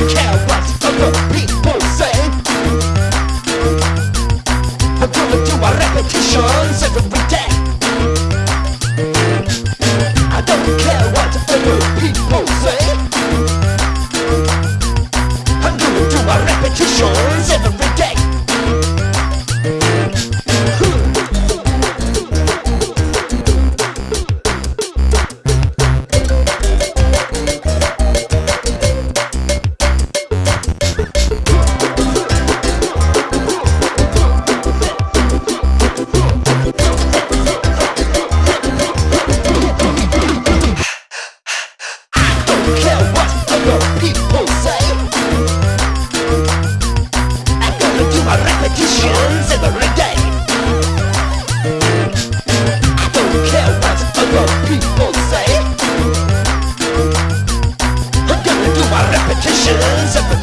don't care my repetitions politicians